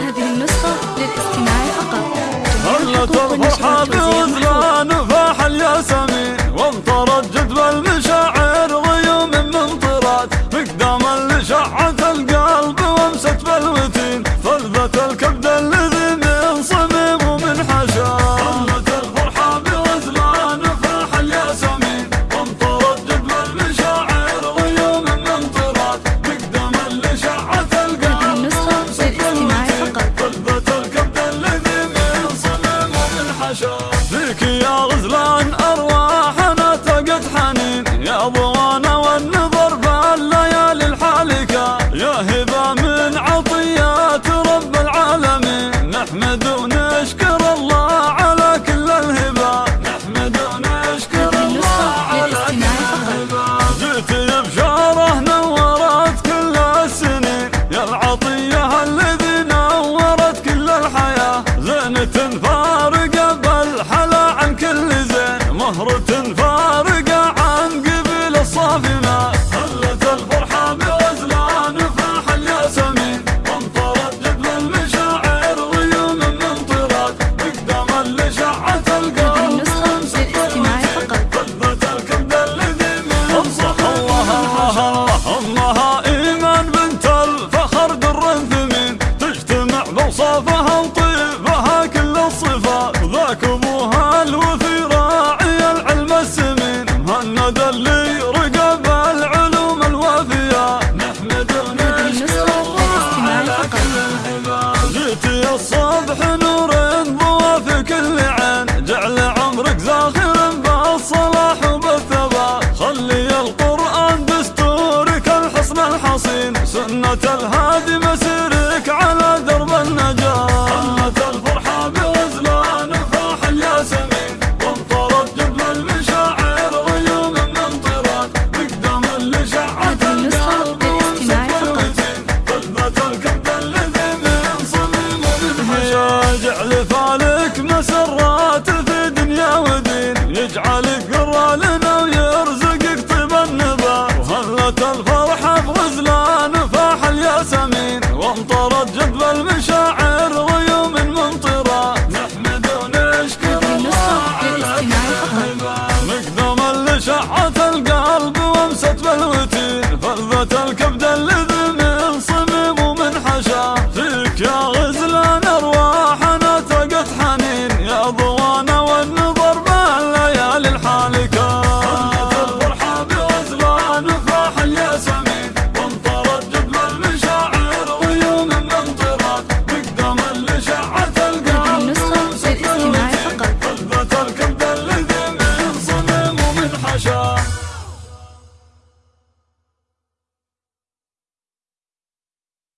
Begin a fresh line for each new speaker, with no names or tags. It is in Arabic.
هذه النسخة للاستماع فقط.
مرحبا مرحبا وزران فاح الياسمين. yaşa Türkiye صخرة فارغة الهادمة شعت القلب وامست بالوتين فضت الكبد اللي